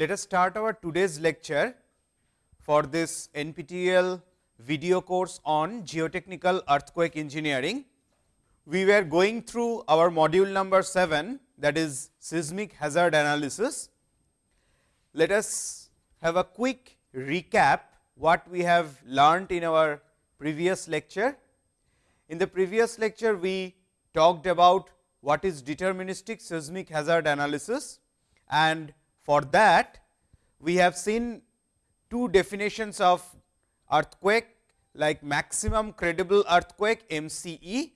Let us start our today's lecture for this NPTEL video course on geotechnical earthquake engineering. We were going through our module number 7 that is seismic hazard analysis. Let us have a quick recap what we have learned in our previous lecture. In the previous lecture, we talked about what is deterministic seismic hazard analysis and for that we have seen two definitions of earthquake like maximum credible earthquake MCE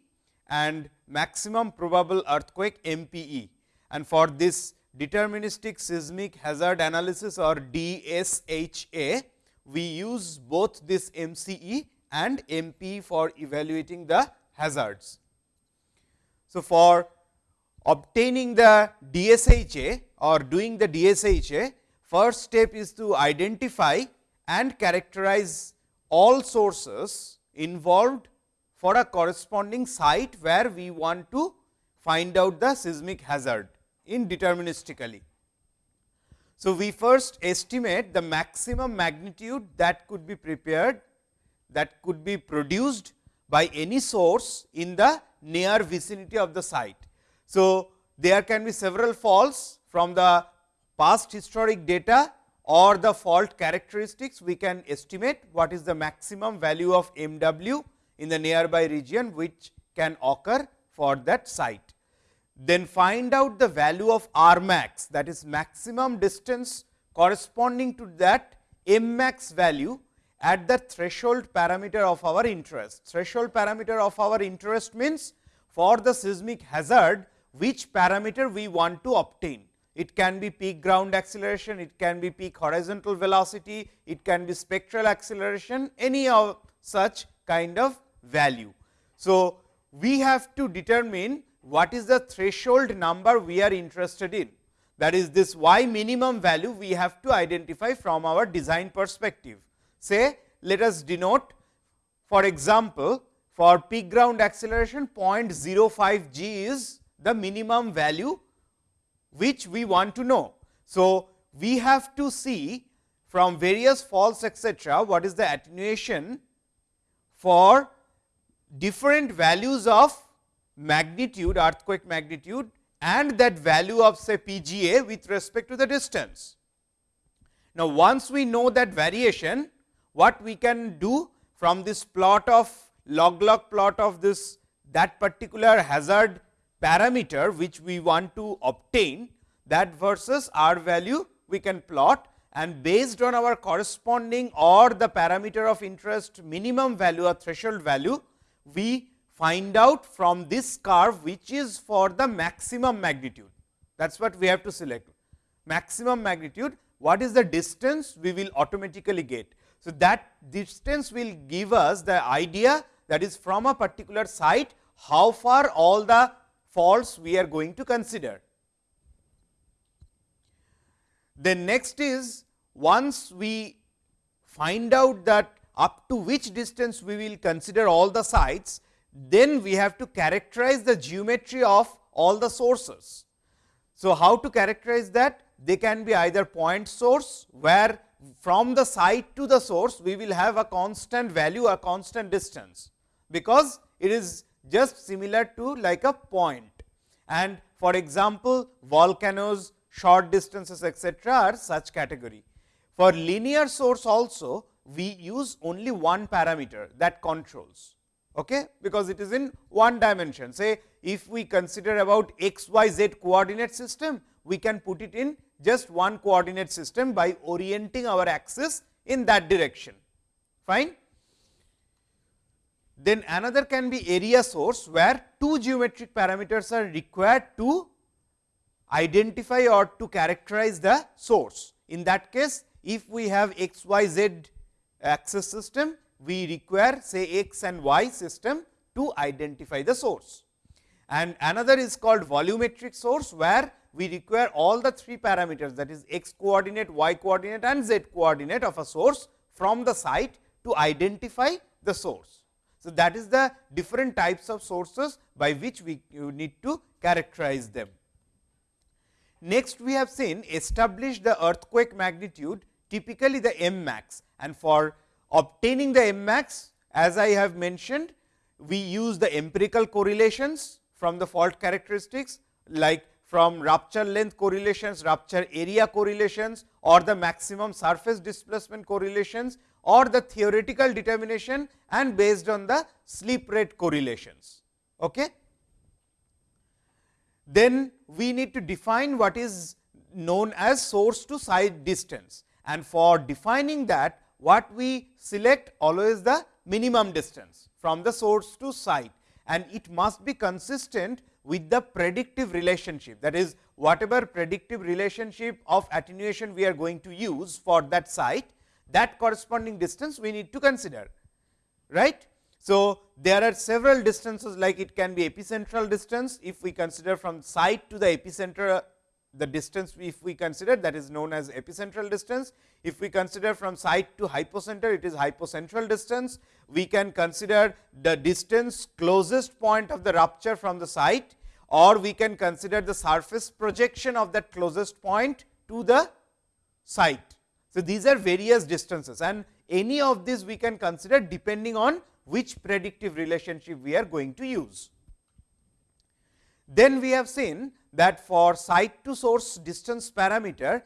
and maximum probable earthquake MPE. And for this deterministic seismic hazard analysis or DSHA, we use both this MCE and MP for evaluating the hazards. So, for obtaining the DSHA or doing the DSHA, first step is to identify and characterize all sources involved for a corresponding site where we want to find out the seismic hazard in deterministically. So, we first estimate the maximum magnitude that could be prepared that could be produced by any source in the near vicinity of the site. So, there can be several faults from the past historic data or the fault characteristics we can estimate what is the maximum value of MW in the nearby region which can occur for that site. Then find out the value of R max that is maximum distance corresponding to that M max value at the threshold parameter of our interest. Threshold parameter of our interest means for the seismic hazard which parameter we want to obtain. It can be peak ground acceleration, it can be peak horizontal velocity, it can be spectral acceleration, any of such kind of value. So, we have to determine what is the threshold number we are interested in. That is this y minimum value we have to identify from our design perspective. Say, let us denote for example, for peak ground acceleration 0.05 g is the minimum value which we want to know. So, we have to see from various faults etcetera, what is the attenuation for different values of magnitude earthquake magnitude and that value of say PGA with respect to the distance. Now, once we know that variation what we can do from this plot of log log plot of this that particular hazard parameter which we want to obtain that versus r value we can plot and based on our corresponding or the parameter of interest minimum value or threshold value, we find out from this curve which is for the maximum magnitude. That is what we have to select maximum magnitude what is the distance we will automatically get. So, that distance will give us the idea that is from a particular site how far all the faults we are going to consider. Then next is once we find out that up to which distance we will consider all the sites, then we have to characterize the geometry of all the sources. So, how to characterize that? They can be either point source, where from the site to the source we will have a constant value a constant distance, because it is just similar to like a point. And for example, volcanoes, short distances etcetera are such category. For linear source also we use only one parameter that controls, okay? because it is in one dimension. Say if we consider about x, y, z coordinate system, we can put it in just one coordinate system by orienting our axis in that direction. Fine. Then another can be area source, where two geometric parameters are required to identify or to characterize the source. In that case, if we have x, y, z axis system, we require say x and y system to identify the source. And another is called volumetric source, where we require all the three parameters that is x coordinate, y coordinate and z coordinate of a source from the site to identify the source. So, that is the different types of sources by which we need to characterize them. next we have seen establish the earthquake magnitude typically the M max and for obtaining the M max as I have mentioned we use the empirical correlations from the fault characteristics like from rupture length correlations, rupture area correlations or the maximum surface displacement correlations or the theoretical determination and based on the slip rate correlations. Okay? Then we need to define what is known as source to site distance and for defining that what we select always the minimum distance from the source to site and it must be consistent with the predictive relationship that is whatever predictive relationship of attenuation we are going to use for that site that corresponding distance we need to consider right. So, there are several distances like it can be epicentral distance if we consider from site to the epicenter uh, the distance if we consider that is known as epicentral distance. If we consider from site to hypocenter it is hypocentral distance. We can consider the distance closest point of the rupture from the site or we can consider the surface projection of that closest point to the site. So, these are various distances and any of these we can consider depending on which predictive relationship we are going to use. Then we have seen that for site to source distance parameter,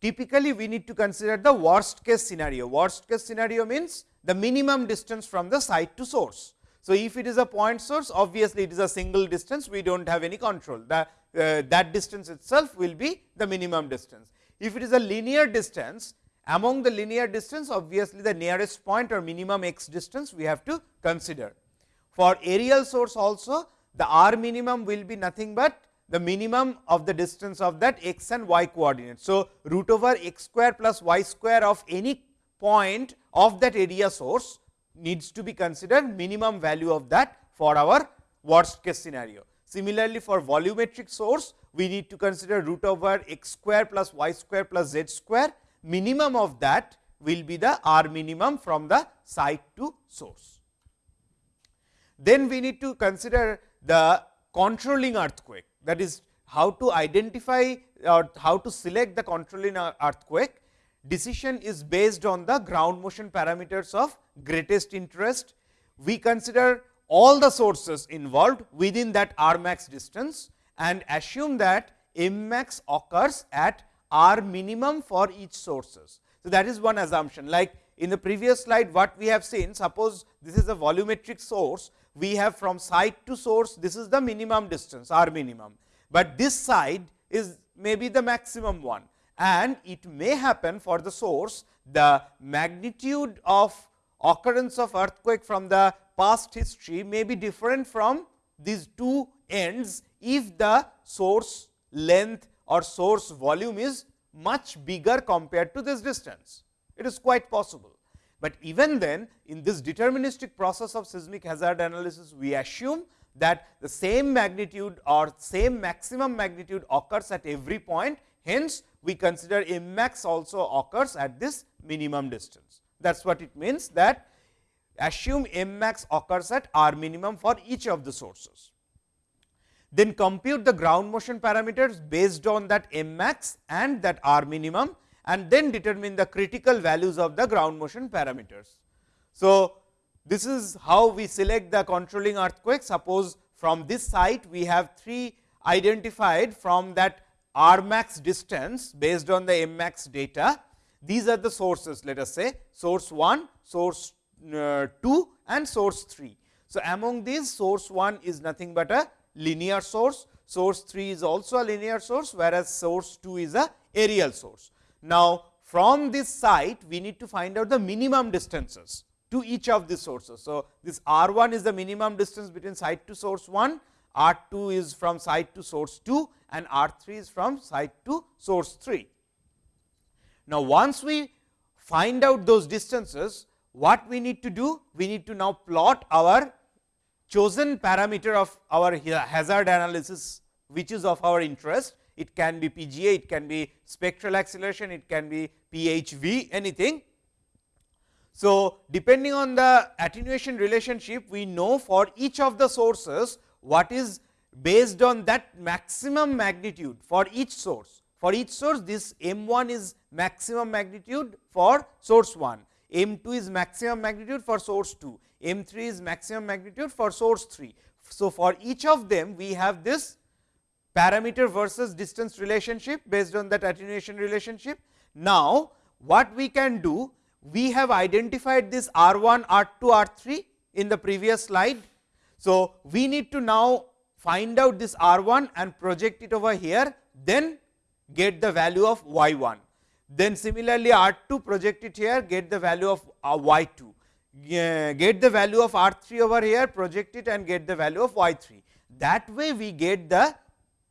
typically we need to consider the worst case scenario. Worst case scenario means the minimum distance from the site to source. So, if it is a point source obviously, it is a single distance we do not have any control that uh, that distance itself will be the minimum distance. If it is a linear distance among the linear distance obviously, the nearest point or minimum x distance we have to consider. For aerial source also the r minimum will be nothing but the minimum of the distance of that x and y coordinates. So, root over x square plus y square of any point of that area source needs to be considered minimum value of that for our worst case scenario. Similarly, for volumetric source we need to consider root over x square plus y square plus z square minimum of that will be the r minimum from the site to source. Then we need to consider the controlling earthquake that is how to identify or how to select the controlling earthquake decision is based on the ground motion parameters of greatest interest. We consider all the sources involved within that r max distance and assume that m max occurs at r minimum for each sources. So, that is one assumption. Like in the previous slide what we have seen suppose this is a volumetric source we have from site to source this is the minimum distance r minimum, but this side is maybe the maximum one. And it may happen for the source the magnitude of occurrence of earthquake from the past history may be different from these two ends if the source length or source volume is much bigger compared to this distance. It is quite possible, but even then in this deterministic process of seismic hazard analysis we assume that the same magnitude or same maximum magnitude occurs at every point. Hence, we consider M max also occurs at this minimum distance. That is what it means that assume M max occurs at R minimum for each of the sources. Then compute the ground motion parameters based on that M max and that R minimum and then determine the critical values of the ground motion parameters. So, this is how we select the controlling earthquake. Suppose from this site we have three identified from that R max distance based on the M max data. These are the sources let us say source 1, source uh, 2 and source 3. So, among these source 1 is nothing but a linear source, source 3 is also a linear source, whereas source 2 is a aerial source. Now, from this site we need to find out the minimum distances to each of these sources. So, this R 1 is the minimum distance between site to source 1, R 2 is from site to source 2 and R 3 is from site to source 3. Now, once we find out those distances, what we need to do? We need to now plot our chosen parameter of our hazard analysis, which is of our interest. It can be PGA, it can be spectral acceleration, it can be PHV, anything. So, depending on the attenuation relationship, we know for each of the sources what is based on that maximum magnitude for each source. For each source this m 1 is maximum magnitude for source 1, m 2 is maximum magnitude for source 2, m 3 is maximum magnitude for source 3. So, for each of them we have this parameter versus distance relationship based on that attenuation relationship. Now, what we can do? We have identified this R 1, R 2, R 3 in the previous slide. So, we need to now find out this R 1 and project it over here, then get the value of y 1. Then similarly, R 2 project it here, get the value of uh, y 2, get the value of R 3 over here, project it and get the value of y 3. That way, we get the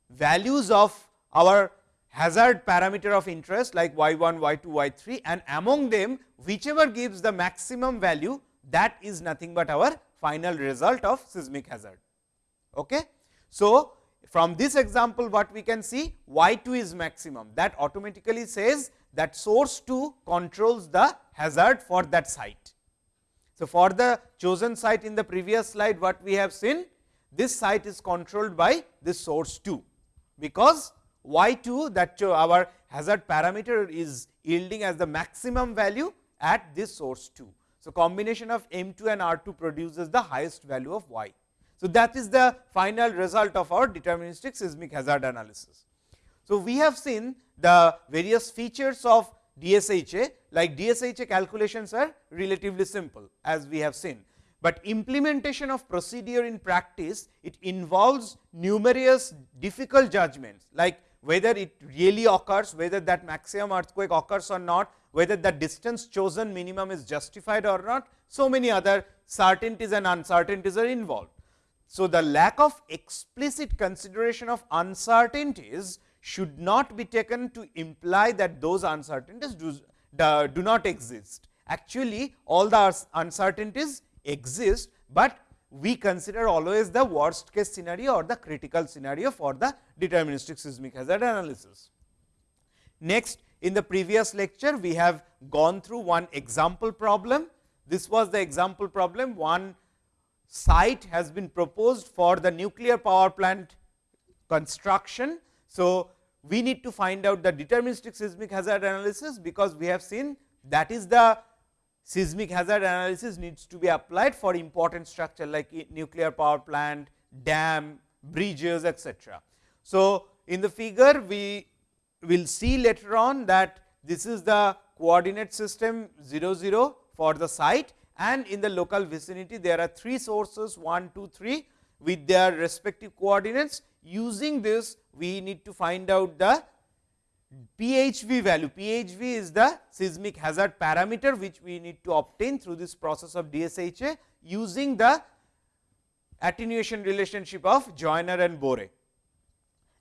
values of our hazard parameter of interest like y 1, y 2, y 3 and among them whichever gives the maximum value that is nothing but our final result of seismic hazard. Okay. So, from this example what we can see y 2 is maximum that automatically says that source 2 controls the hazard for that site. So, for the chosen site in the previous slide what we have seen this site is controlled by this source 2, because y 2 that our hazard parameter is yielding as the maximum value at this source 2. So, combination of m 2 and r 2 produces the highest value of y. So, that is the final result of our deterministic seismic hazard analysis. So, we have seen the various features of DSHA like DSHA calculations are relatively simple as we have seen, but implementation of procedure in practice it involves numerous difficult judgments like whether it really occurs, whether that maximum earthquake occurs or not, whether the distance chosen minimum is justified or not, so many other certainties and uncertainties are involved. So, the lack of explicit consideration of uncertainties should not be taken to imply that those uncertainties do, do, not exist. Actually, all the uncertainties exist, but we consider always the worst case scenario or the critical scenario for the deterministic seismic hazard analysis. Next, in the previous lecture, we have gone through one example problem. This was the example problem, one site has been proposed for the nuclear power plant construction. So, we need to find out the deterministic seismic hazard analysis, because we have seen that is the seismic hazard analysis needs to be applied for important structure like nuclear power plant, dam, bridges etc. So, in the figure we will see later on that this is the coordinate system 0 0 for the site and in the local vicinity there are three sources 1, 2, 3 with their respective coordinates. Using this we need to find out the PHV value. PHV is the seismic hazard parameter which we need to obtain through this process of DSHA using the attenuation relationship of Joyner and Boore.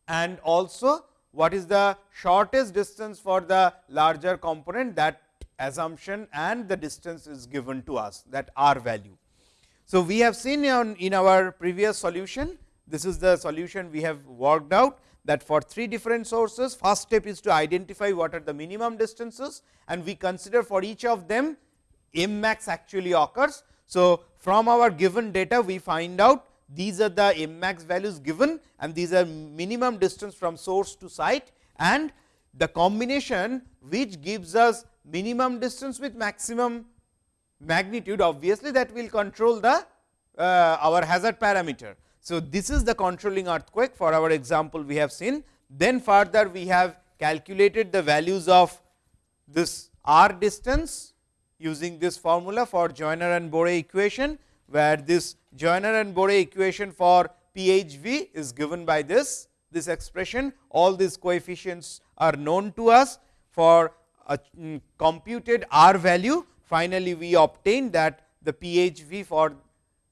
And also what is the shortest distance for the larger component that assumption and the distance is given to us that r value. So, we have seen in our previous solution, this is the solution we have worked out that for three different sources, first step is to identify what are the minimum distances and we consider for each of them m max actually occurs. So, from our given data we find out these are the m max values given and these are minimum distance from source to site and the combination which gives us minimum distance with maximum magnitude obviously that will control the uh, our hazard parameter. So, this is the controlling earthquake. For our example we have seen. Then further we have calculated the values of this r distance using this formula for Joyner and Boore equation, where this Joyner and Boore equation for PHV is given by this this expression. All these coefficients are known to us for a um, computed r value. Finally, we obtain that the PHV for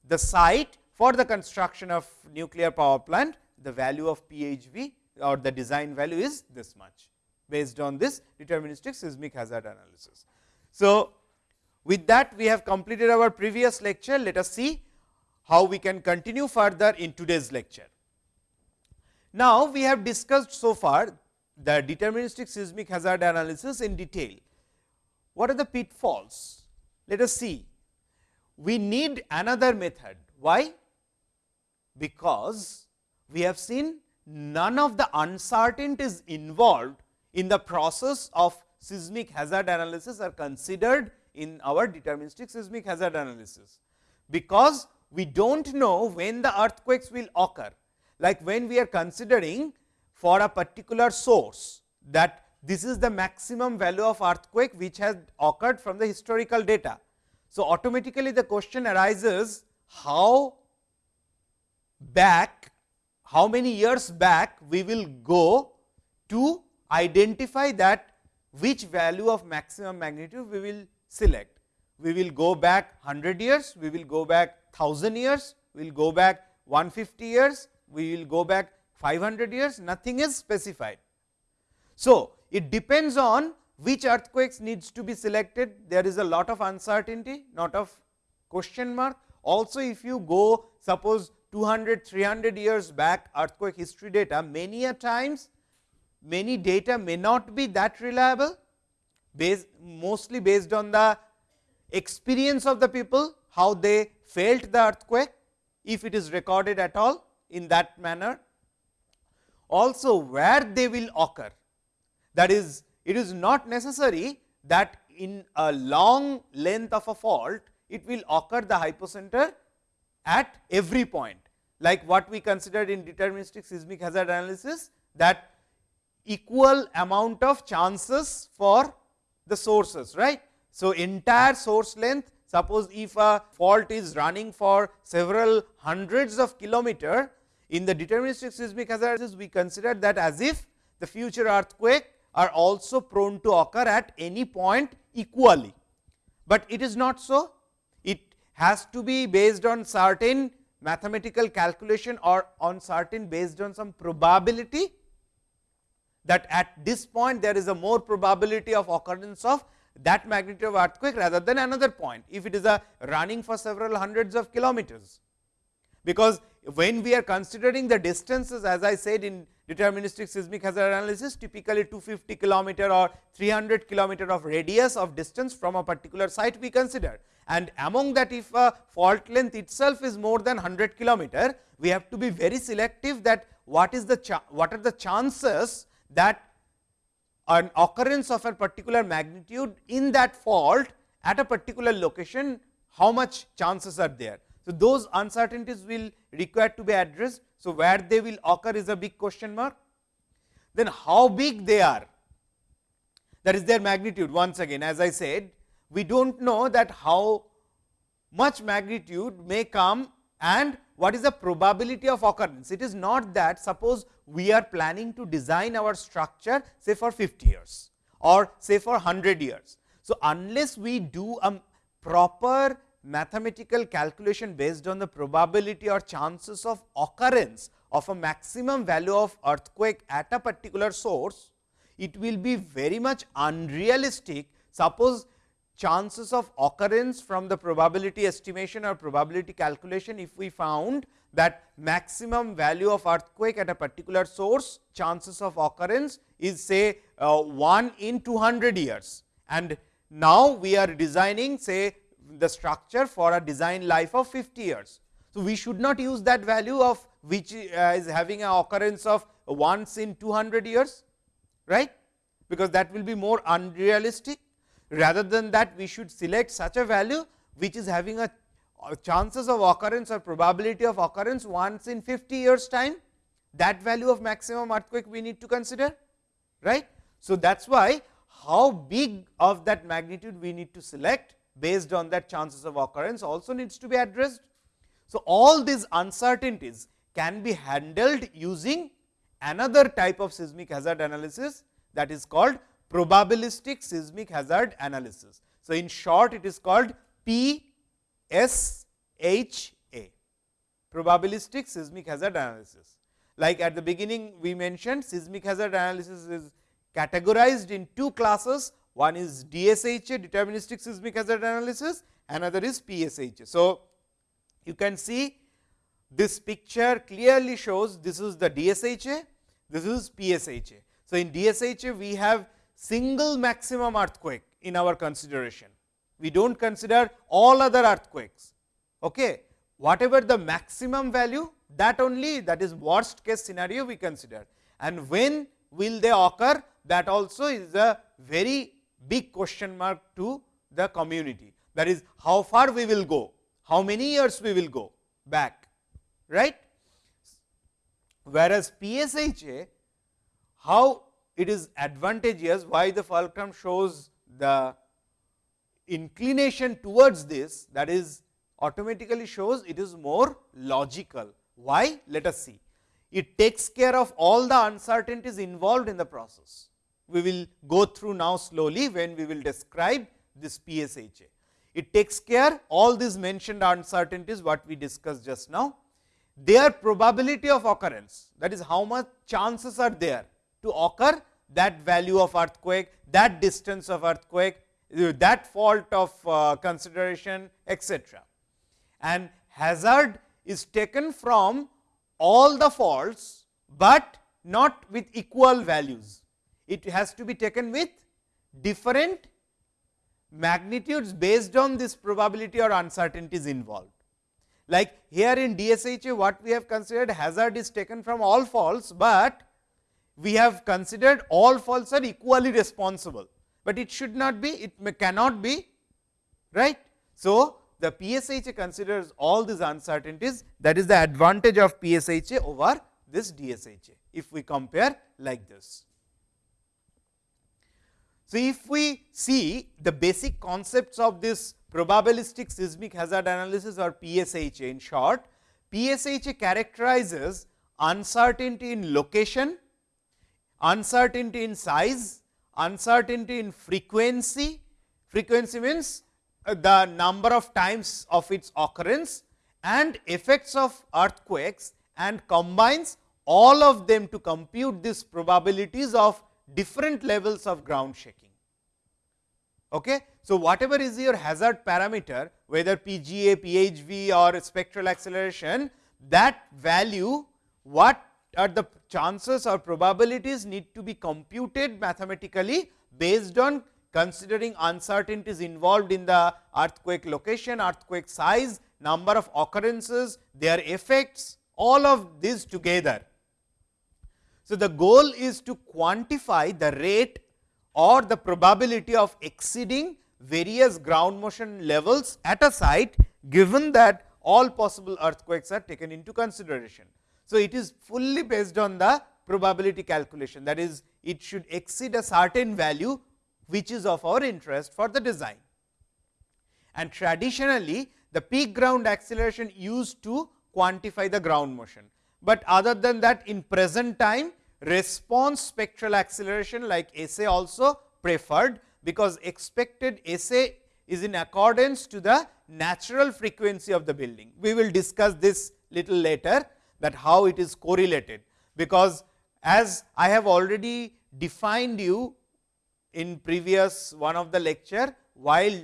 the site for the construction of nuclear power plant the value of PHV or the design value is this much based on this deterministic seismic hazard analysis. So, with that we have completed our previous lecture let us see how we can continue further in today's lecture. Now, we have discussed so far the deterministic seismic hazard analysis in detail. What are the pitfalls? Let us see. We need another method. Why? Because we have seen none of the uncertainties involved in the process of seismic hazard analysis are considered in our deterministic seismic hazard analysis. Because we do not know when the earthquakes will occur, like when we are considering for a particular source that this is the maximum value of earthquake which has occurred from the historical data. So, automatically the question arises how back, how many years back we will go to identify that which value of maximum magnitude we will select. We will go back 100 years, we will go back 1000 years, we will go back 150 years, we will go back 500 years, nothing is specified. So, it depends on which earthquakes needs to be selected, there is a lot of uncertainty, not of question mark. Also, if you go suppose 200, 300 years back earthquake history data, many a times many data may not be that reliable, based, mostly based on the experience of the people, how they felt the earthquake, if it is recorded at all in that manner. Also, where they will occur, that is, it is not necessary that in a long length of a fault, it will occur the hypocenter at every point, like what we considered in deterministic seismic hazard analysis, that equal amount of chances for the sources, right. So, entire source length suppose if a fault is running for several hundreds of kilometer in the deterministic seismic hazard analysis we consider that as if the future earthquake are also prone to occur at any point equally, but it is not so. Has to be based on certain mathematical calculation or on certain based on some probability that at this point there is a more probability of occurrence of that magnitude of earthquake rather than another point, if it is a running for several hundreds of kilometers. Because when we are considering the distances as I said in deterministic seismic hazard analysis typically 250 kilometer or 300 kilometer of radius of distance from a particular site we consider. And among that if a fault length itself is more than 100 kilometer, we have to be very selective that what is the what are the chances that an occurrence of a particular magnitude in that fault at a particular location, how much chances are there. So, those uncertainties will require to be addressed. So, where they will occur is a big question mark. Then how big they are that is their magnitude once again as I said we do not know that how much magnitude may come and what is the probability of occurrence. It is not that suppose we are planning to design our structure say for 50 years or say for 100 years. So, unless we do a proper mathematical calculation based on the probability or chances of occurrence of a maximum value of earthquake at a particular source, it will be very much unrealistic. Suppose chances of occurrence from the probability estimation or probability calculation if we found that maximum value of earthquake at a particular source chances of occurrence is say uh, 1 in 200 years. And now we are designing say the structure for a design life of 50 years. So, we should not use that value of which uh, is having a occurrence of once in 200 years right? Because that will be more unrealistic rather than that we should select such a value which is having a uh, chances of occurrence or probability of occurrence once in 50 years time that value of maximum earthquake we need to consider right. So, that is why how big of that magnitude we need to select based on that chances of occurrence also needs to be addressed. So, all these uncertainties can be handled using another type of seismic hazard analysis that is called probabilistic seismic hazard analysis. So, in short it is called PSHA probabilistic seismic hazard analysis. Like at the beginning we mentioned seismic hazard analysis is categorized in two classes one is DSHA deterministic seismic hazard analysis another is PSHA. So, you can see this picture clearly shows this is the DSHA this is PSHA. So, in DSHA we have single maximum earthquake in our consideration. We do not consider all other earthquakes. Okay. Whatever the maximum value that only that is worst case scenario we consider and when will they occur that also is a very big question mark to the community that is how far we will go, how many years we will go back right. Whereas, PSHA how it is advantageous why the fulcrum shows the inclination towards this that is automatically shows it is more logical. Why? Let us see. It takes care of all the uncertainties involved in the process. We will go through now slowly when we will describe this PSHA. It takes care all these mentioned uncertainties what we discussed just now. Their probability of occurrence that is how much chances are there to occur that value of earthquake, that distance of earthquake, that fault of uh, consideration etc. And hazard is taken from all the faults, but not with equal values. It has to be taken with different magnitudes based on this probability or uncertainties involved. Like here in DSHA what we have considered hazard is taken from all faults, but we have considered all faults are equally responsible, but it should not be it cannot be right. So, the PSHA considers all these uncertainties that is the advantage of PSHA over this DSHA, if we compare like this. So, if we see the basic concepts of this probabilistic seismic hazard analysis or PSHA in short, PSHA characterizes uncertainty in location, uncertainty in size, uncertainty in frequency, frequency means uh, the number of times of its occurrence and effects of earthquakes and combines all of them to compute these probabilities of different levels of ground shaking. Okay. So, whatever is your hazard parameter whether PGA, PHV or spectral acceleration that value what are the chances or probabilities need to be computed mathematically based on considering uncertainties involved in the earthquake location, earthquake size, number of occurrences, their effects, all of these together. So, the goal is to quantify the rate or the probability of exceeding various ground motion levels at a site given that all possible earthquakes are taken into consideration. So, it is fully based on the probability calculation that is it should exceed a certain value which is of our interest for the design. And traditionally, the peak ground acceleration used to quantify the ground motion, but other than that in present time response spectral acceleration like SA also preferred, because expected SA is in accordance to the natural frequency of the building. We will discuss this little later that how it is correlated, because as I have already defined you in previous one of the lecture while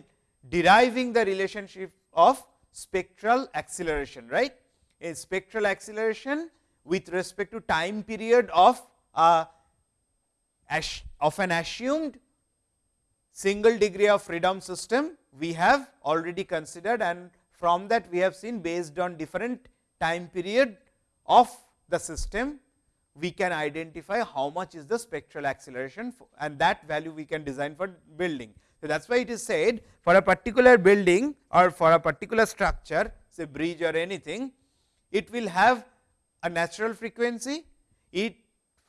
deriving the relationship of spectral acceleration right? A spectral acceleration with respect to time period of uh, a of an assumed single degree of freedom system we have already considered and from that we have seen based on different time period of the system we can identify how much is the spectral acceleration and that value we can design for building. So, that is why it is said for a particular building or for a particular structure say bridge or anything, it will have a natural frequency, it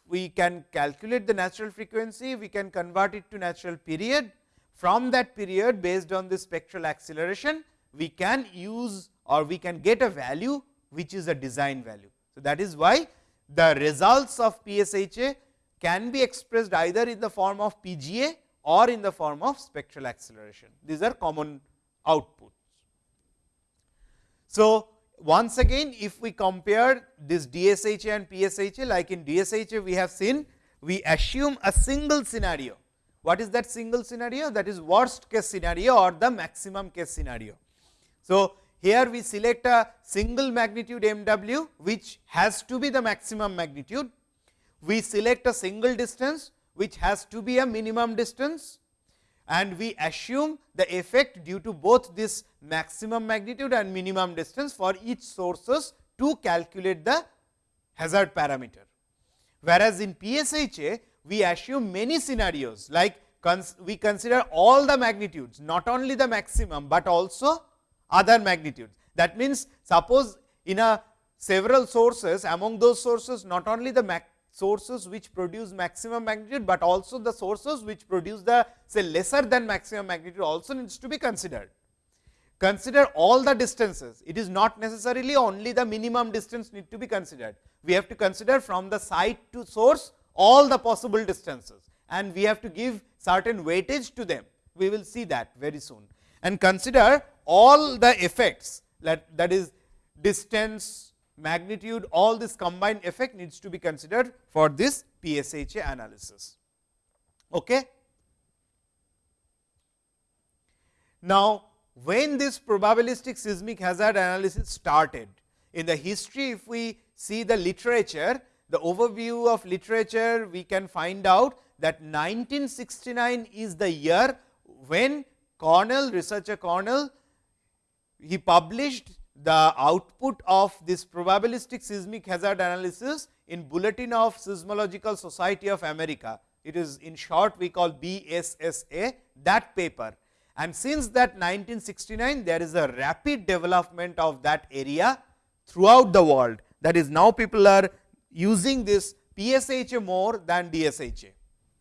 we can calculate the natural frequency, we can convert it to natural period. From that period based on the spectral acceleration, we can use or we can get a value which is a design value. So, that is why the results of PSHA can be expressed either in the form of PGA or in the form of spectral acceleration. These are common outputs. So, once again if we compare this DSHA and PSHA like in DSHA we have seen we assume a single scenario. What is that single scenario? That is worst case scenario or the maximum case scenario. So, here we select a single magnitude MW, which has to be the maximum magnitude. We select a single distance, which has to be a minimum distance and we assume the effect due to both this maximum magnitude and minimum distance for each sources to calculate the hazard parameter. Whereas, in PSHA we assume many scenarios like cons we consider all the magnitudes not only the maximum, but also other magnitudes. That means, suppose in a several sources among those sources not only the sources which produce maximum magnitude, but also the sources which produce the say lesser than maximum magnitude also needs to be considered. Consider all the distances, it is not necessarily only the minimum distance need to be considered. We have to consider from the site to source all the possible distances and we have to give certain weightage to them. We will see that very soon and consider all the effects that, that is distance, magnitude, all this combined effect needs to be considered for this PSHA analysis. Okay. Now, when this probabilistic seismic hazard analysis started, in the history if we see the literature, the overview of literature, we can find out that 1969 is the year when Cornell, researcher Cornell, he published the output of this probabilistic seismic hazard analysis in Bulletin of Seismological Society of America. It is in short we call BSSA that paper. And since that 1969, there is a rapid development of that area throughout the world. That is now people are using this PSHA more than DSHA.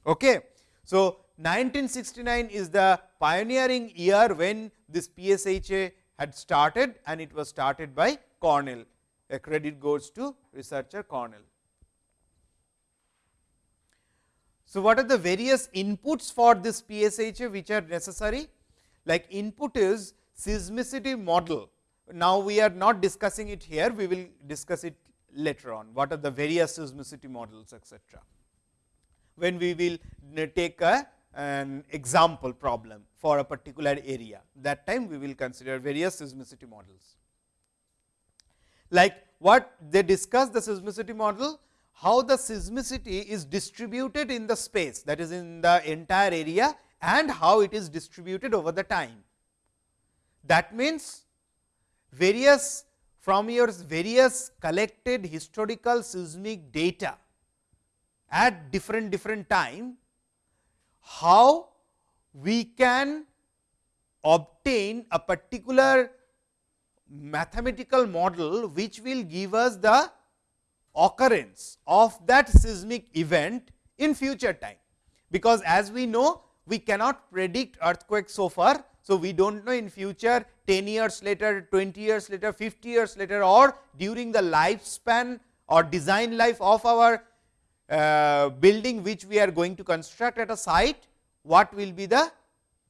Okay. So, 1969 is the pioneering year when this PSHA had started and it was started by Cornell. A credit goes to researcher Cornell. So, what are the various inputs for this PSHA which are necessary? Like input is seismicity model. Now, we are not discussing it here, we will discuss it later on. What are the various seismicity models etcetera. When we will take a an example problem for a particular area. That time we will consider various seismicity models. Like what they discuss the seismicity model, how the seismicity is distributed in the space that is in the entire area and how it is distributed over the time. That means, various from your various collected historical seismic data at different different time how we can obtain a particular mathematical model which will give us the occurrence of that seismic event in future time. Because as we know we cannot predict earthquake so far. So, we do not know in future 10 years later, 20 years later, 50 years later or during the lifespan or design life of our uh, building which we are going to construct at a site, what will be the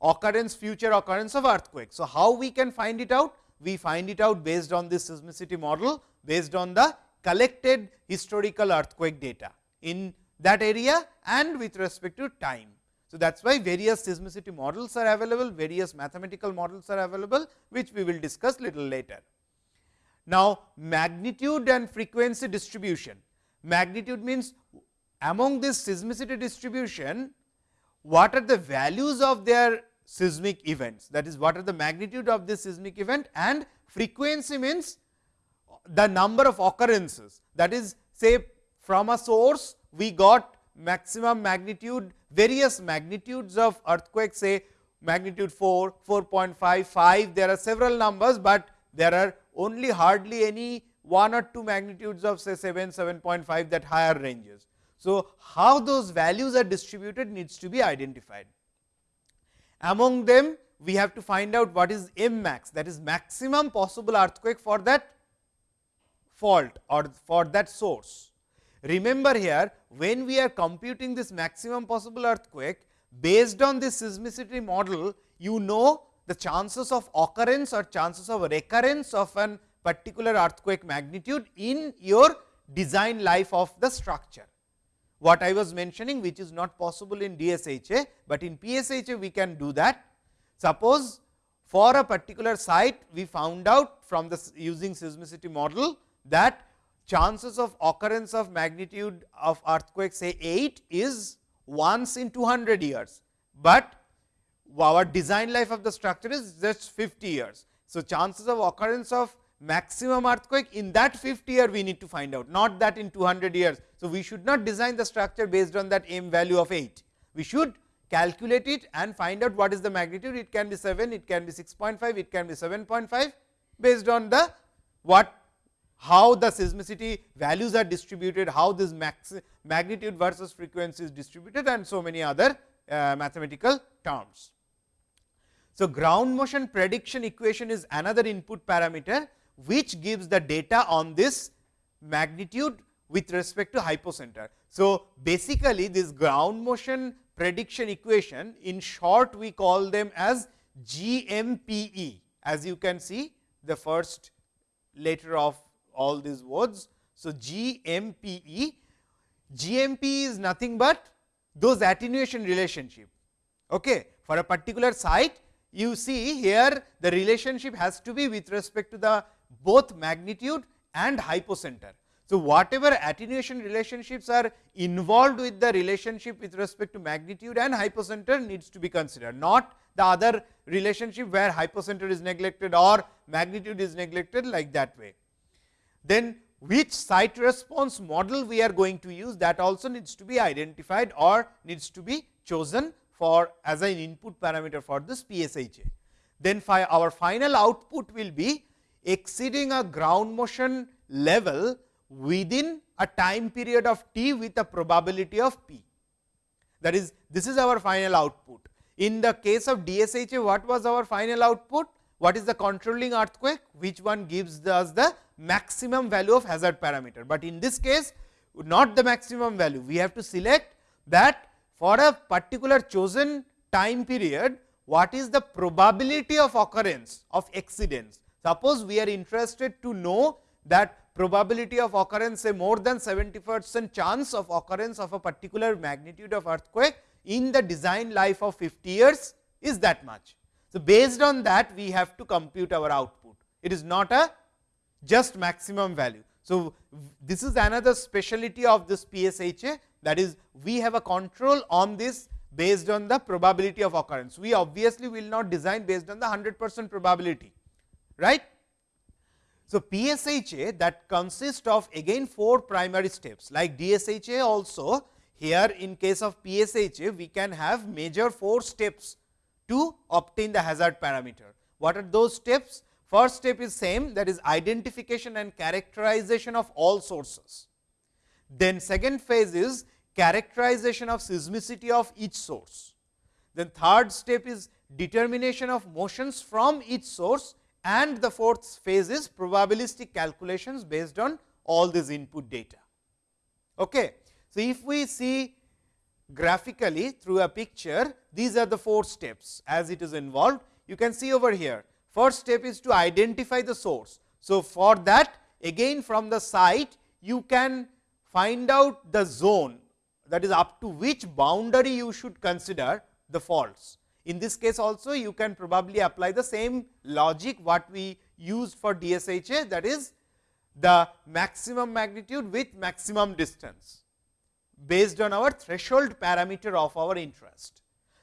occurrence future occurrence of earthquake. So, how we can find it out? We find it out based on this seismicity model based on the collected historical earthquake data in that area and with respect to time. So, that is why various seismicity models are available, various mathematical models are available, which we will discuss little later. Now, magnitude and frequency distribution. Magnitude means among this seismicity distribution, what are the values of their seismic events? That is what are the magnitude of this seismic event? And frequency means the number of occurrences. That is say from a source we got maximum magnitude various magnitudes of earthquake say magnitude 4, 4.5, 5 there are several numbers, but there are only hardly any 1 or 2 magnitudes of say 7, 7.5 that higher ranges. So, how those values are distributed needs to be identified. Among them we have to find out what is M max that is maximum possible earthquake for that fault or for that source. Remember here when we are computing this maximum possible earthquake based on this seismicity model you know the chances of occurrence or chances of recurrence of an particular earthquake magnitude in your design life of the structure what I was mentioning which is not possible in DSHA, but in PSHA we can do that. Suppose for a particular site we found out from the using seismicity model that chances of occurrence of magnitude of earthquake say 8 is once in 200 years, but our design life of the structure is just 50 years. So, chances of occurrence of maximum earthquake in that 50 year we need to find out not that in 200 years. So, we should not design the structure based on that m value of 8. We should calculate it and find out what is the magnitude it can be 7, it can be 6.5, it can be 7.5 based on the what how the seismicity values are distributed, how this max magnitude versus frequency is distributed and so many other uh, mathematical terms. So, ground motion prediction equation is another input parameter, which gives the data on this magnitude with respect to hypocenter. So, basically this ground motion prediction equation in short we call them as GMPE as you can see the first letter of all these words. So, GMPE, GMP is nothing but those attenuation relationship. Okay. For a particular site you see here the relationship has to be with respect to the both magnitude and hypocenter. So, whatever attenuation relationships are involved with the relationship with respect to magnitude and hypocenter needs to be considered, not the other relationship where hypocenter is neglected or magnitude is neglected like that way. Then which site response model we are going to use that also needs to be identified or needs to be chosen for as an input parameter for this PSHA. Then our final output will be exceeding a ground motion level within a time period of t with a probability of p. That is, this is our final output. In the case of DSHA, what was our final output? What is the controlling earthquake? Which one gives us the maximum value of hazard parameter. But in this case, not the maximum value. We have to select that for a particular chosen time period, what is the probability of occurrence of exceedance. Suppose we are interested to know that probability of occurrence say more than 70 percent chance of occurrence of a particular magnitude of earthquake in the design life of 50 years is that much. So, based on that we have to compute our output. It is not a just maximum value. So, this is another speciality of this PSHA that is we have a control on this based on the probability of occurrence. We obviously will not design based on the 100 percent probability, right. So, PSHA that consists of again 4 primary steps like DSHA also here in case of PSHA we can have major 4 steps to obtain the hazard parameter. What are those steps? First step is same that is identification and characterization of all sources. Then second phase is characterization of seismicity of each source. Then third step is determination of motions from each source and the fourth phase is probabilistic calculations based on all these input data. Okay. So, if we see graphically through a picture, these are the four steps as it is involved. You can see over here, first step is to identify the source. So, for that again from the site, you can find out the zone that is up to which boundary you should consider the faults. In this case also you can probably apply the same logic what we use for DSHA that is the maximum magnitude with maximum distance based on our threshold parameter of our interest.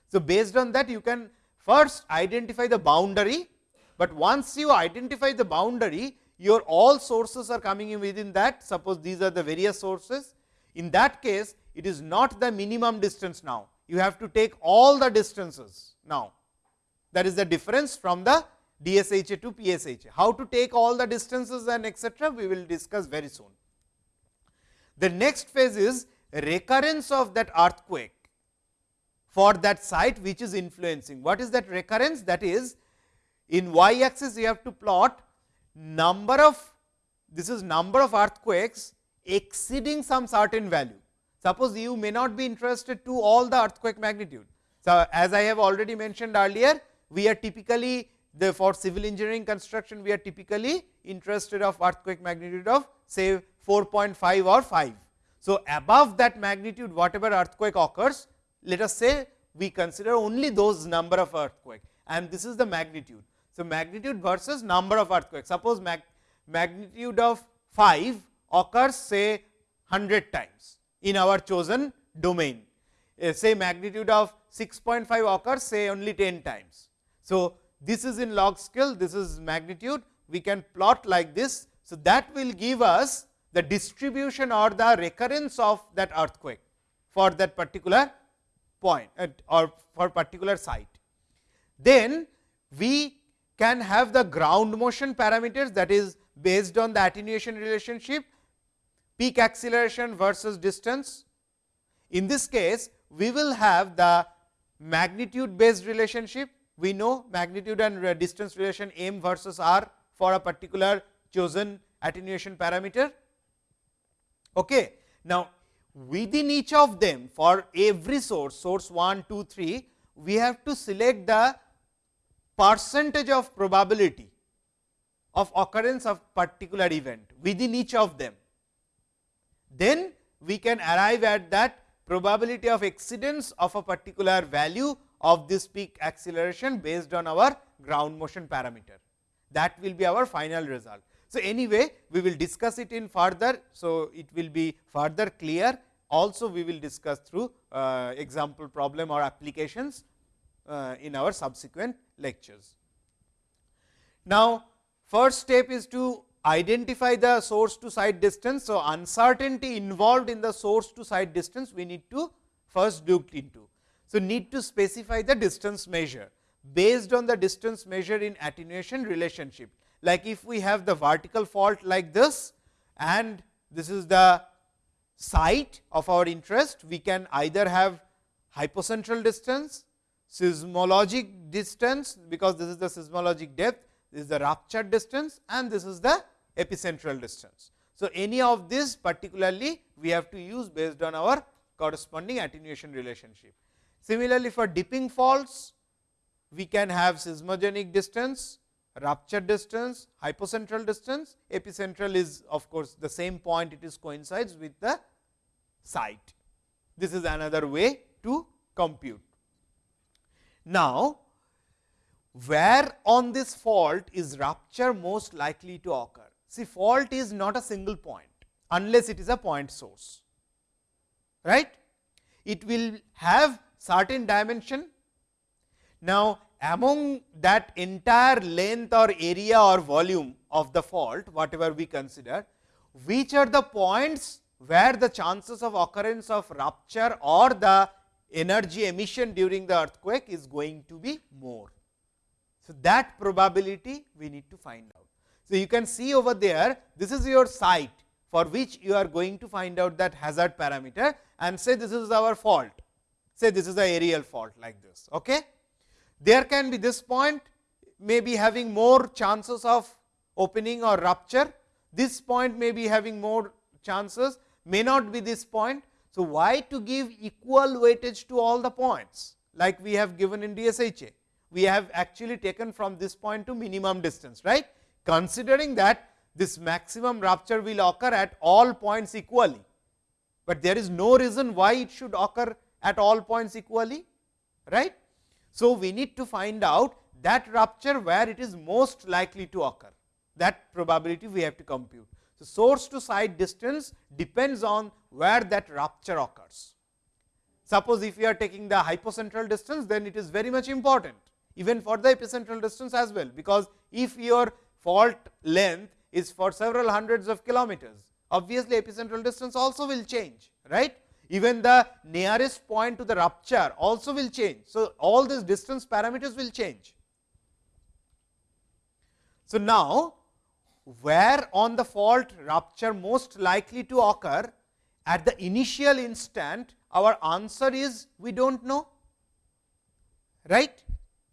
So, based on that you can first identify the boundary, but once you identify the boundary your all sources are coming in within that suppose these are the various sources. In that case it is not the minimum distance now you have to take all the distances now. That is the difference from the DSHA to PSHA. How to take all the distances and etcetera, we will discuss very soon. The next phase is recurrence of that earthquake for that site which is influencing. What is that recurrence? That is in y axis you have to plot number of this is number of earthquakes exceeding some certain value. Suppose you may not be interested to all the earthquake magnitude. So, as I have already mentioned earlier, we are typically the for civil engineering construction, we are typically interested of earthquake magnitude of say 4.5 or 5. So, above that magnitude whatever earthquake occurs, let us say we consider only those number of earthquake and this is the magnitude. So, magnitude versus number of earthquake. Suppose mag magnitude of 5 occurs say 100 times in our chosen domain. Uh, say magnitude of 6.5 occurs say only 10 times. So, this is in log scale, this is magnitude we can plot like this. So, that will give us the distribution or the recurrence of that earthquake for that particular point uh, or for particular site. Then we can have the ground motion parameters that is based on the attenuation relationship peak acceleration versus distance. In this case, we will have the magnitude based relationship. We know magnitude and uh, distance relation m versus r for a particular chosen attenuation parameter. Okay. Now, within each of them for every source, source 1, 2, 3, we have to select the percentage of probability of occurrence of particular event within each of them. Then we can arrive at that probability of exceedance of a particular value of this peak acceleration based on our ground motion parameter. That will be our final result. So, anyway, we will discuss it in further. So, it will be further clear. Also, we will discuss through uh, example problem or applications uh, in our subsequent lectures. Now, first step is to identify the source to site distance. So, uncertainty involved in the source to site distance we need to first look into. So, need to specify the distance measure based on the distance measure in attenuation relationship. Like if we have the vertical fault like this and this is the site of our interest, we can either have hypocentral distance, seismogenic distance because this is the seismogenic depth, this is the rupture distance and this is the epicentral distance. So, any of this particularly we have to use based on our corresponding attenuation relationship. Similarly, for dipping faults we can have seismogenic distance, rupture distance, hypocentral distance, epicentral is of course, the same point it is coincides with the site. This is another way to compute. Now, where on this fault is rupture most likely to occur? See fault is not a single point unless it is a point source, right. It will have certain dimension. Now, among that entire length or area or volume of the fault whatever we consider, which are the points where the chances of occurrence of rupture or the energy emission during the earthquake is going to be more. So, that probability we need to find. So, you can see over there this is your site for which you are going to find out that hazard parameter and say this is our fault, say this is the aerial fault like this. Okay? There can be this point may be having more chances of opening or rupture, this point may be having more chances, may not be this point. So, why to give equal weightage to all the points like we have given in DSHA? We have actually taken from this point to minimum distance, right. Considering that this maximum rupture will occur at all points equally, but there is no reason why it should occur at all points equally, right. So, we need to find out that rupture where it is most likely to occur that probability we have to compute. So, source to site distance depends on where that rupture occurs. Suppose if you are taking the hypocentral distance then it is very much important even for the epicentral distance as well, because if your fault length is for several hundreds of kilometers, obviously epicentral distance also will change right even the nearest point to the rupture also will change. So, all these distance parameters will change. So, now where on the fault rupture most likely to occur at the initial instant our answer is we do not know right.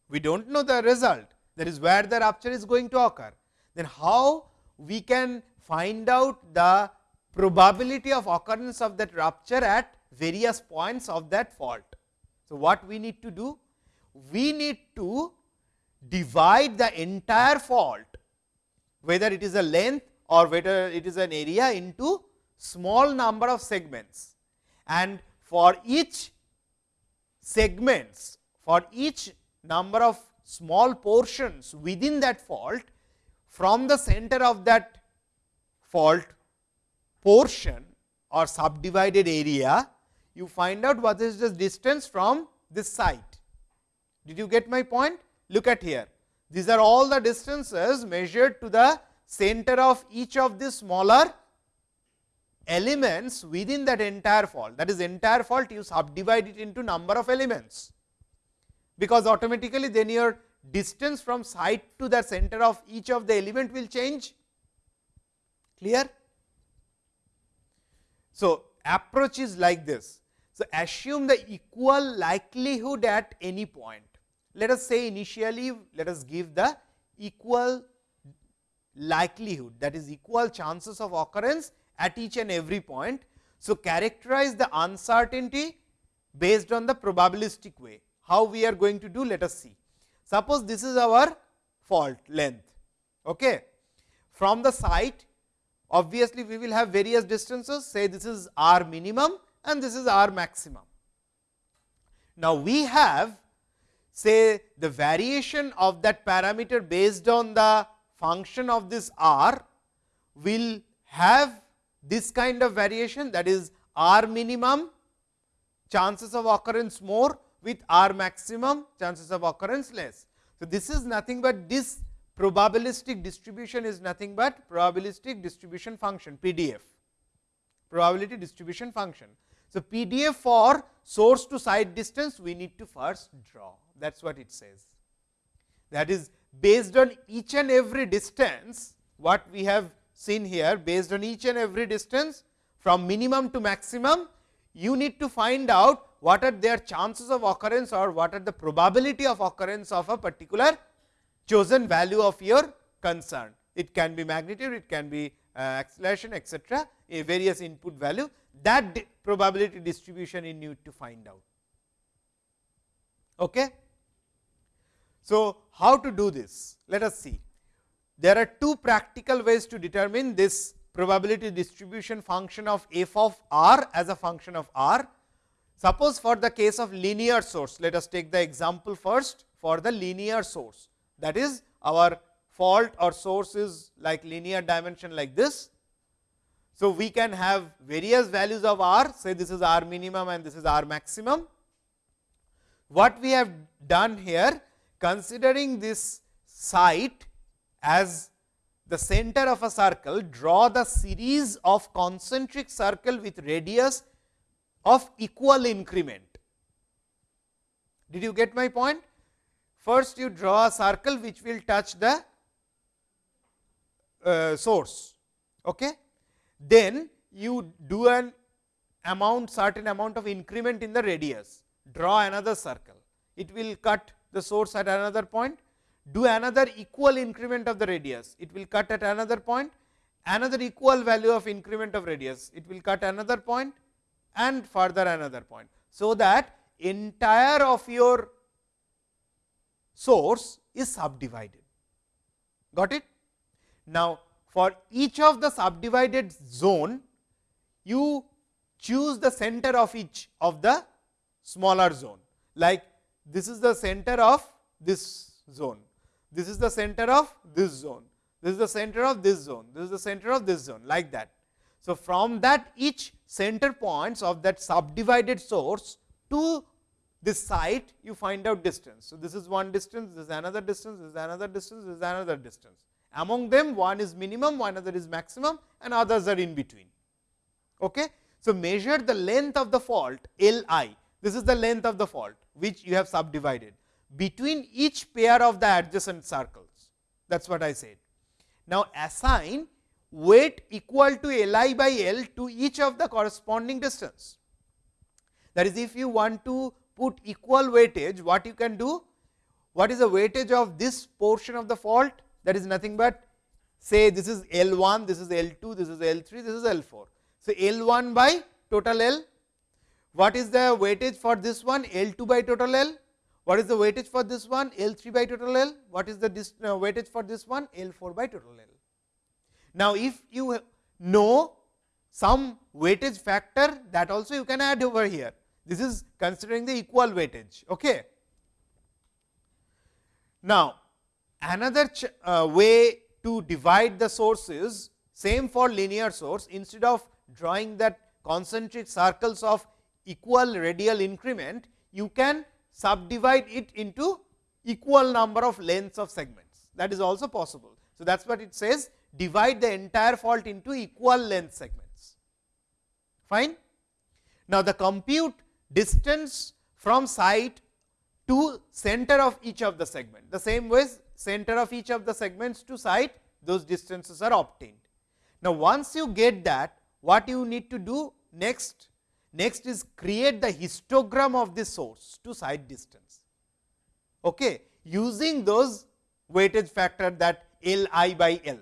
We do not know the result that is where the rupture is going to occur. Then how we can find out the probability of occurrence of that rupture at various points of that fault. So, what we need to do? We need to divide the entire fault whether it is a length or whether it is an area into small number of segments and for each segments for each number of small portions within that fault from the center of that fault portion or subdivided area, you find out what is the distance from this site. Did you get my point? Look at here. These are all the distances measured to the center of each of the smaller elements within that entire fault. That is entire fault you subdivide it into number of elements, because automatically then your distance from site to the center of each of the element will change. Clear? So, approach is like this. So, assume the equal likelihood at any point. Let us say initially let us give the equal likelihood that is equal chances of occurrence at each and every point. So, characterize the uncertainty based on the probabilistic way. How we are going to do let us see. Suppose this is our fault length. Okay. From the site obviously, we will have various distances say this is r minimum and this is r maximum. Now, we have say the variation of that parameter based on the function of this r will have this kind of variation that is r minimum chances of occurrence more with r maximum chances of occurrence less. So, this is nothing but this probabilistic distribution is nothing but probabilistic distribution function PDF, probability distribution function. So, PDF for source to site distance we need to first draw that is what it says. That is based on each and every distance what we have seen here based on each and every distance from minimum to maximum you need to find out what are their chances of occurrence or what are the probability of occurrence of a particular chosen value of your concern. It can be magnitude, it can be uh, acceleration etcetera, a various input value that di probability distribution you need to find out. Okay. So, how to do this? Let us see. There are two practical ways to determine this probability distribution function of f of r as a function of r. Suppose for the case of linear source, let us take the example first for the linear source that is our fault or source is like linear dimension like this. So, we can have various values of r say this is r minimum and this is r maximum. What we have done here considering this site as the center of a circle, draw the series of concentric circle with radius of equal increment. Did you get my point? First you draw a circle which will touch the uh, source. Okay? Then you do an amount certain amount of increment in the radius, draw another circle. It will cut the source at another point, do another equal increment of the radius, it will cut at another point, another equal value of increment of radius, it will cut another point and further another point. So, that entire of your source is subdivided. Got it? Now, for each of the subdivided zone, you choose the center of each of the smaller zone. Like this is the center of this zone, this is the center of this zone, this is the center of this zone, this is the center of this zone like that. So, from that each center points of that subdivided source to this site you find out distance. So, this is one distance, this is another distance, this is another distance, this is another distance. Among them one is minimum, one other is maximum and others are in between. Okay. So, measure the length of the fault L i, this is the length of the fault which you have subdivided between each pair of the adjacent circles that is what I said. Now, assign weight equal to L i by L to each of the corresponding distance. That is if you want to put equal weightage what you can do what is the weightage of this portion of the fault that is nothing but say this is L 1, this is L 2, this is L 3, this is L 4. So, L 1 by total L what is the weightage for this one L 2 by total L? What is the weightage for this one L 3 by total L? What is the uh, weightage for this one L 4 by total L? Now, if you know some weightage factor that also you can add over here. This is considering the equal weightage. Okay. Now, another uh, way to divide the sources same for linear source instead of drawing that concentric circles of equal radial increment, you can subdivide it into equal number of lengths of segments that is also possible. So, that is what it says divide the entire fault into equal length segments. Fine. Now, the compute distance from site to center of each of the segment. The same way center of each of the segments to site those distances are obtained. Now, once you get that what you need to do next? Next is create the histogram of the source to site distance. Okay. Using those weightage factor that L i by L.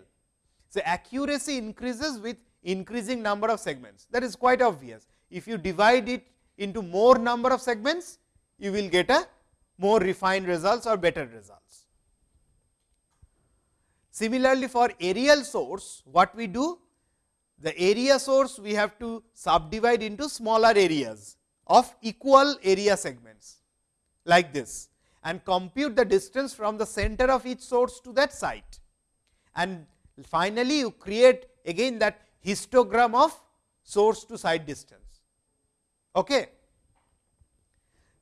So, accuracy increases with increasing number of segments that is quite obvious. If you divide it into more number of segments, you will get a more refined results or better results. Similarly, for aerial source, what we do? The area source we have to subdivide into smaller areas of equal area segments like this and compute the distance from the center of each source to that site. And finally, you create again that histogram of source to site distance. Okay.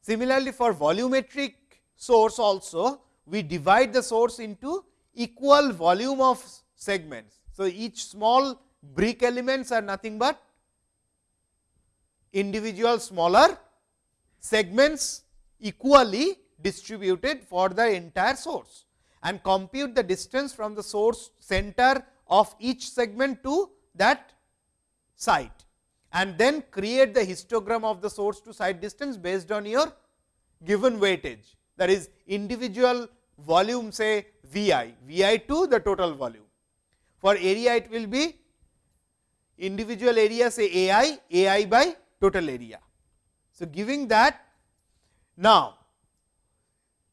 Similarly, for volumetric source also we divide the source into equal volume of segments. So, each small brick elements are nothing but individual smaller segments equally distributed for the entire source and compute the distance from the source center of each segment to that site and then create the histogram of the source to site distance based on your given weightage that is individual volume say V i, V i to the total volume. For area it will be individual area say A i, A i by total area. So, giving that now,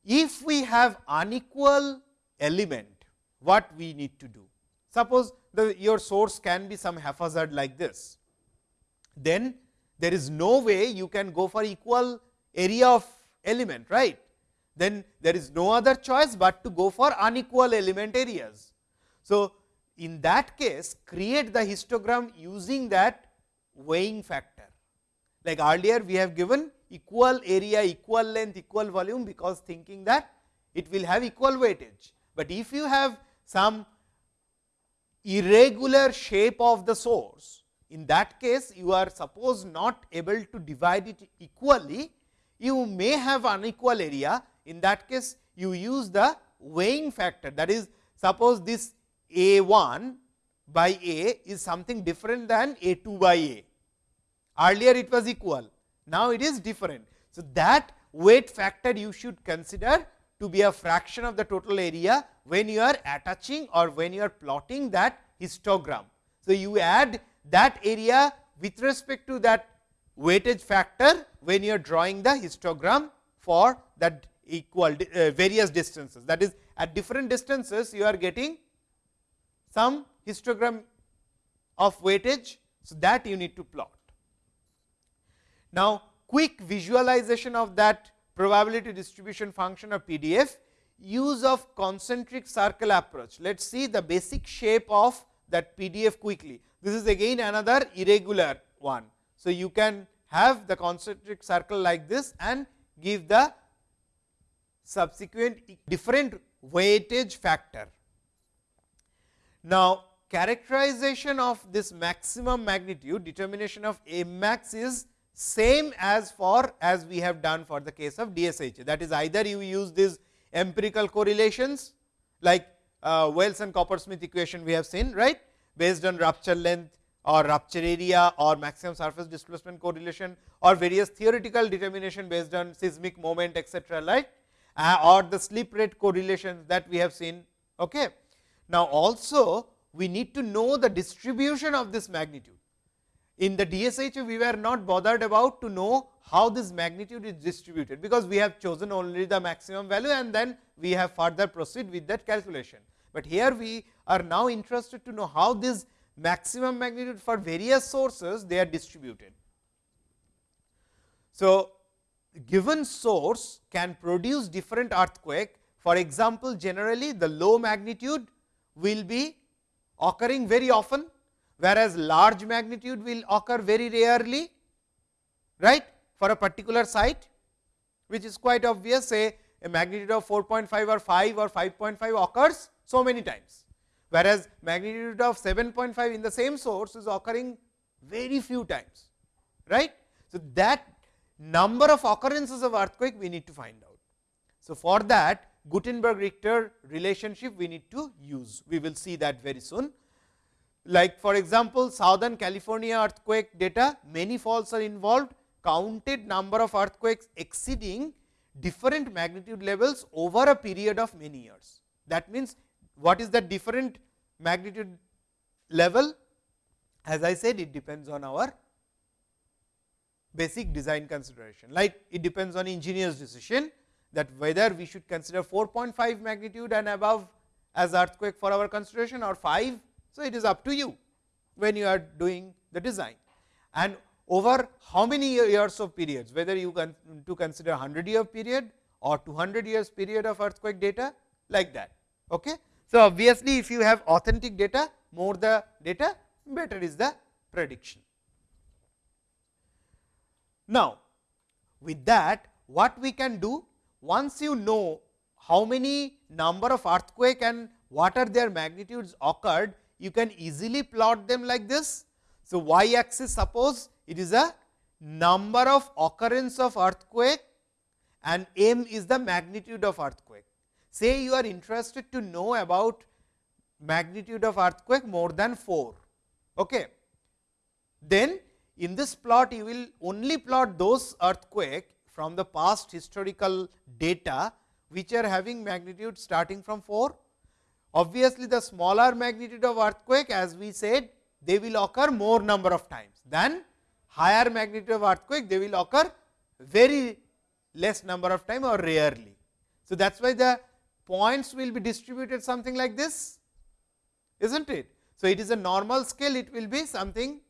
if we have unequal element what we need to do. Suppose the your source can be some haphazard like this, then there is no way you can go for equal area of element right then there is no other choice, but to go for unequal element areas. So, in that case create the histogram using that weighing factor. Like earlier we have given equal area, equal length, equal volume, because thinking that it will have equal weightage. But if you have some irregular shape of the source, in that case you are suppose not able to divide it equally, you may have unequal area in that case you use the weighing factor that is suppose this a 1 by a is something different than a 2 by a. Earlier it was equal, now it is different. So, that weight factor you should consider to be a fraction of the total area when you are attaching or when you are plotting that histogram. So, you add that area with respect to that weightage factor when you are drawing the histogram for that equal uh, various distances that is at different distances you are getting some histogram of weightage. So, that you need to plot. Now, quick visualization of that probability distribution function of PDF use of concentric circle approach. Let us see the basic shape of that PDF quickly. This is again another irregular one. So, you can have the concentric circle like this and give the subsequent different weightage factor. Now, characterization of this maximum magnitude determination of M max is same as for as we have done for the case of DSH. That is either you use these empirical correlations like uh, Wells and Coppersmith equation we have seen right based on rupture length or rupture area or maximum surface displacement correlation or various theoretical determination based on seismic moment etc. right uh, or the slip rate correlations that we have seen. Okay. Now, also we need to know the distribution of this magnitude. In the DSH, we were not bothered about to know how this magnitude is distributed, because we have chosen only the maximum value and then we have further proceed with that calculation. But here we are now interested to know how this maximum magnitude for various sources they are distributed. So, given source can produce different earthquake. For example, generally the low magnitude will be occurring very often, whereas large magnitude will occur very rarely right for a particular site, which is quite obvious say a magnitude of 4.5 or 5 or 5.5 occurs so many times, whereas magnitude of 7.5 in the same source is occurring very few times. right? So, that number of occurrences of earthquake we need to find out. So, for that Gutenberg Richter relationship we need to use, we will see that very soon. Like for example, Southern California earthquake data, many faults are involved, counted number of earthquakes exceeding different magnitude levels over a period of many years. That means, what is the different magnitude level? As I said, it depends on our basic design consideration, like it depends on engineer's decision that whether we should consider 4.5 magnitude and above as earthquake for our consideration or 5. So, it is up to you when you are doing the design and over how many years of periods whether you can to consider 100 year period or 200 years period of earthquake data like that. Okay. So, obviously, if you have authentic data more the data better is the prediction. Now, with that what we can do once you know how many number of earthquake and what are their magnitudes occurred, you can easily plot them like this. So, y axis suppose it is a number of occurrence of earthquake and m is the magnitude of earthquake. Say you are interested to know about magnitude of earthquake more than 4. Okay. Then in this plot you will only plot those earthquake from the past historical data which are having magnitude starting from 4. Obviously, the smaller magnitude of earthquake as we said they will occur more number of times than higher magnitude of earthquake they will occur very less number of time or rarely. So, that is why the points will be distributed something like this is not it. So, it is a normal scale it will be something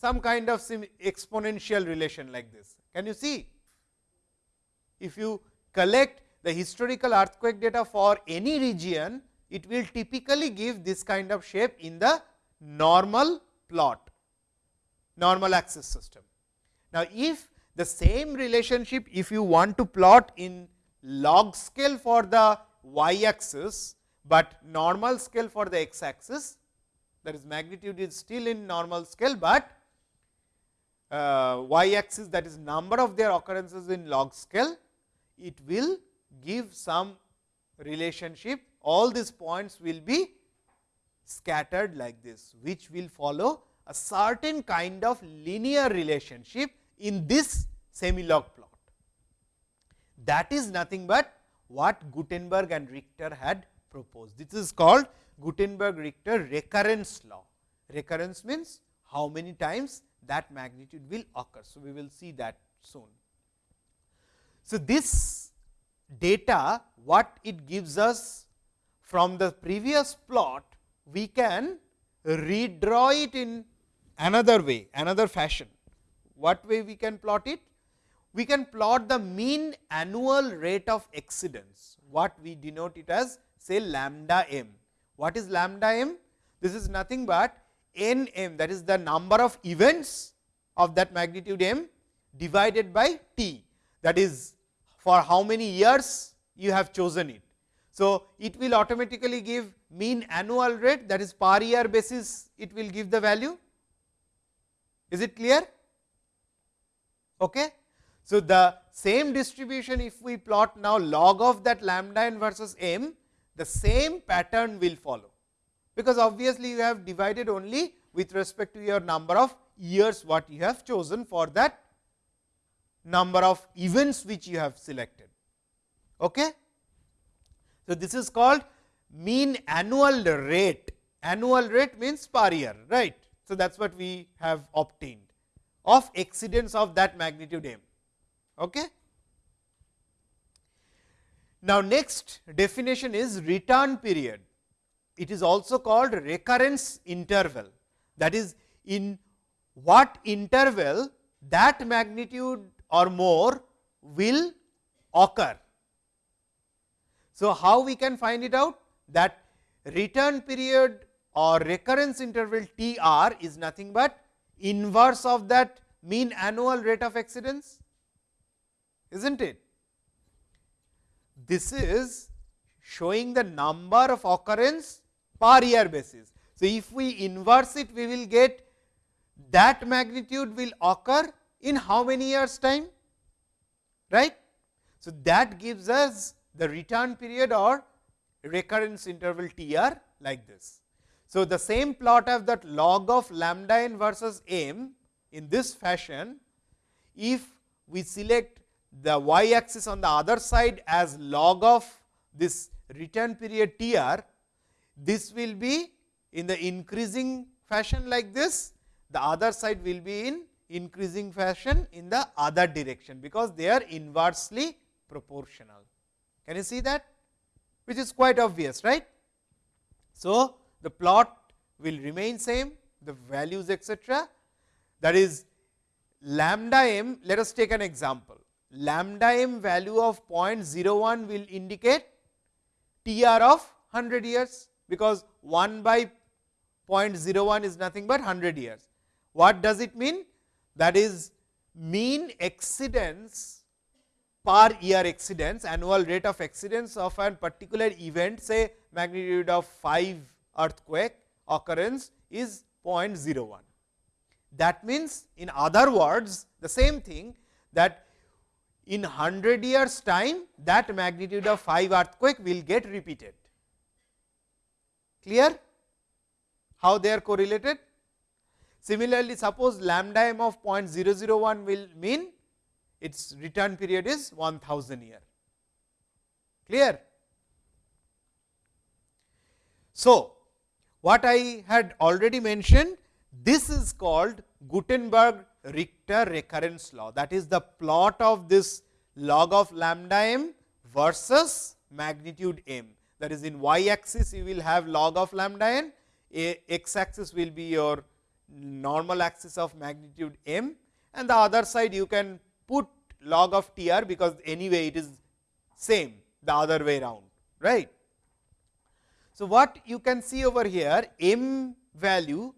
some kind of exponential relation like this. Can you see? If you collect the historical earthquake data for any region, it will typically give this kind of shape in the normal plot, normal axis system. Now, if the same relationship, if you want to plot in log scale for the y axis, but normal scale for the x axis, that is magnitude is still in normal scale, but uh, y axis that is number of their occurrences in log scale, it will give some relationship. All these points will be scattered like this, which will follow a certain kind of linear relationship in this semi log plot. That is nothing but what Gutenberg and Richter had proposed. This is called Gutenberg Richter recurrence law. Recurrence means how many times that magnitude will occur. So, we will see that soon. So, this data what it gives us from the previous plot, we can redraw it in another way, another fashion. What way we can plot it? We can plot the mean annual rate of exceedance, what we denote it as say lambda m. What is lambda m? This is nothing but n m that is the number of events of that magnitude m divided by t that is for how many years you have chosen it. So, it will automatically give mean annual rate that is per year basis it will give the value. Is it clear? Okay. So, the same distribution if we plot now log of that lambda n versus m the same pattern will follow, because obviously, you have divided only with respect to your number of years what you have chosen for that number of events which you have selected. Okay? So, this is called mean annual rate, annual rate means per year, right. So, that is what we have obtained of exceedance of that magnitude m. Okay? Now, next definition is return period. It is also called recurrence interval that is in what interval that magnitude or more will occur. So, how we can find it out that return period or recurrence interval T r is nothing but inverse of that mean annual rate of exceedance, is not it? this is showing the number of occurrence per year basis. So, if we inverse it we will get that magnitude will occur in how many years time right. So, that gives us the return period or recurrence interval T r like this. So, the same plot of that log of lambda n versus m in this fashion, if we select the y axis on the other side as log of this return period T r, this will be in the increasing fashion like this, the other side will be in increasing fashion in the other direction, because they are inversely proportional. Can you see that? Which is quite obvious, right? So, the plot will remain same, the values etcetera. That is lambda m, let us take an example. Lambda m value of 0.01 will indicate T r of 100 years, because 1 by 0.01 is nothing but 100 years. What does it mean? That is mean exceedance per year exceedance, annual rate of exceedance of a particular event say magnitude of 5 earthquake occurrence is 0.01. That means, in other words the same thing that in 100 years time that magnitude of 5 earthquake will get repeated. Clear how they are correlated? Similarly, suppose lambda m of 0.001 will mean its return period is 1000 year. Clear? So, what I had already mentioned, this is called Gutenberg Richter recurrence law. That is the plot of this log of lambda m versus magnitude m. That is in y axis, you will have log of lambda n, x axis will be your normal axis of magnitude m and the other side you can put log of T r because anyway it is same the other way round right. So, what you can see over here m value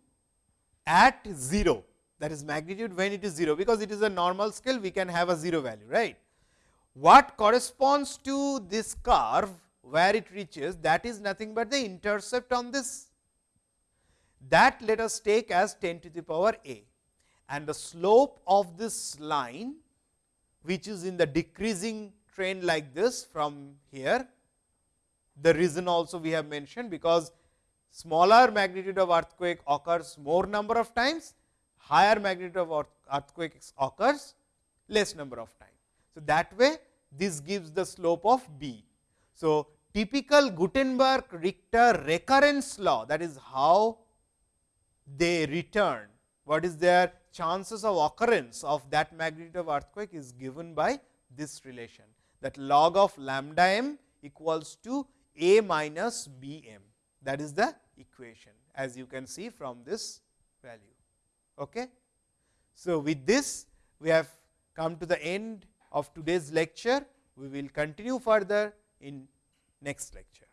at 0 that is magnitude when it is 0 because it is a normal scale we can have a 0 value right. What corresponds to this curve where it reaches that is nothing but the intercept on this that let us take as 10 to the power a and the slope of this line which is in the decreasing trend like this from here. The reason also we have mentioned because smaller magnitude of earthquake occurs more number of times, higher magnitude of earthquake occurs less number of times. So, that way this gives the slope of b. So, typical Gutenberg Richter recurrence law that is how they return, what is their chances of occurrence of that magnitude of earthquake is given by this relation that log of lambda m equals to a minus b m that is the equation as you can see from this value. Okay. So, with this we have come to the end of today's lecture. We will continue further in next lecture.